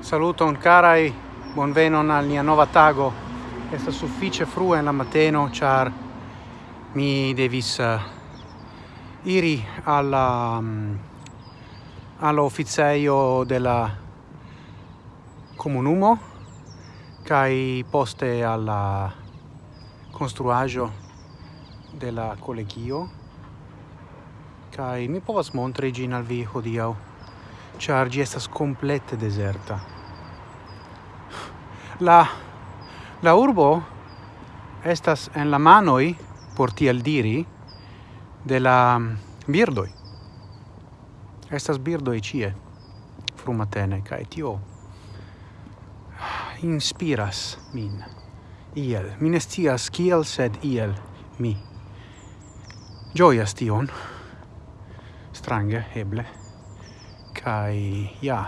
Saluton carai, bonvenon al nia nova tago. Esta suffice frue en la mateno, char mi devis uh, iri alla mm, um, all'officeio della comunumo, kai poste alla construajo de la collegio kai mi povas montri gin al vi hodiau char gi estas complete deserta. La la urbo estas en la manoi por tiel diri de la birdoi estas birdoi cie frumatene kai tio inspiras min iel. Mi ne kiel, sed iel mi gioias tion. Strange, eble. Kai, ja,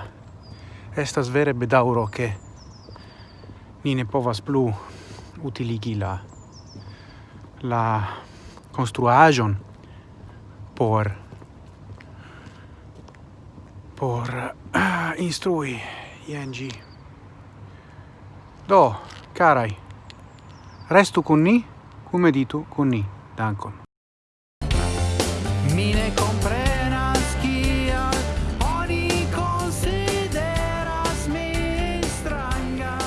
estas vere bedauro che ni ne povas plu utiligi la la construajon por por uh, instrui ING. Do, carai, Restu con ni, cum meditu con ni. Dankon. Mine compre oni consideras stranga.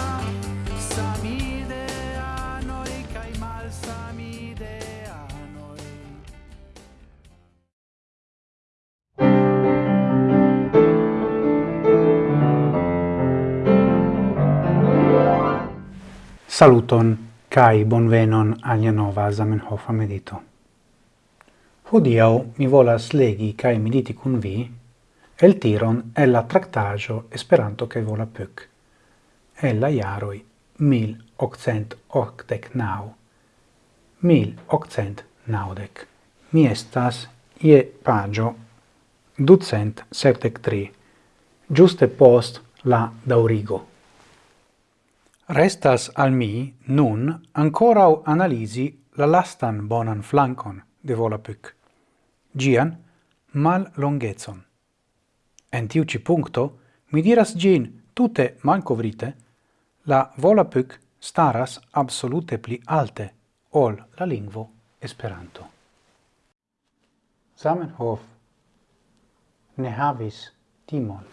Saluton! Kai bonvenon alia nova Zamenhof medito. Hodiau mi volas legi kai mediti kun vi el tiron el la tractajo Esperanto kai vola pyk. El la jaroi 1889. 1890. Mi estas ie pagio ducent septec tri, giuste post la daurigo. Restas al mi nun ancora analisi la lastan bonan flancon de Volapük, gian mal longezon. En tiu ci puncto, mi diras gin tute malcovrite, la Volapük staras absolute pli alte ol la lingvo Esperanto. Zamenhof ne havis timon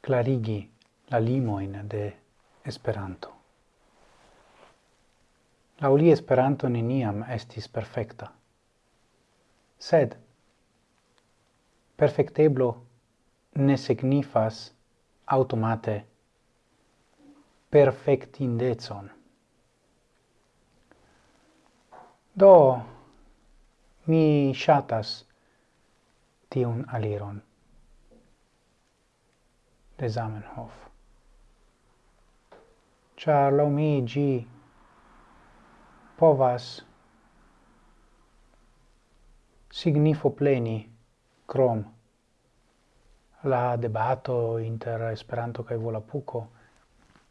clarigi la limoin de Esperanto. La uli Esperanto neniam estis perfecta. Sed perfecteblo ne signifas automate perfectindezon. Do mi shatas tiun aliron de Zamenhof char lomigi povas signifo pleni crom la debato inter Esperanto kaj Volapuko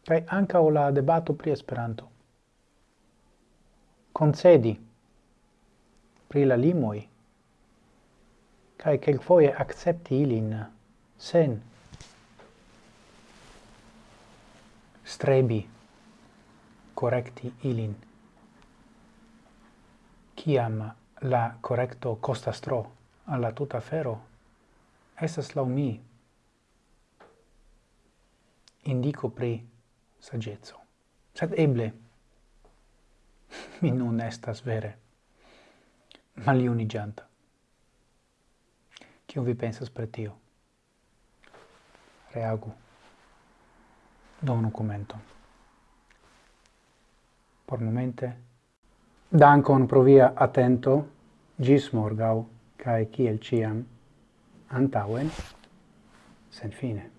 kaj o la debato pri Esperanto. Concedi pri la limoi kai kel kelkfoje akcepti ilin sen strebi correcti ilin. Ciam la correcto costas tro alla tuta fero, esas lau mi indico pri sagezzo. Sed eble, mi nun estas vere maliunigianta. Cium vi pensas per tio? Reagu. Donu commento por momente. Dankon pro via atento, gis morgau, cae ciel ciam, antauen, sen fine.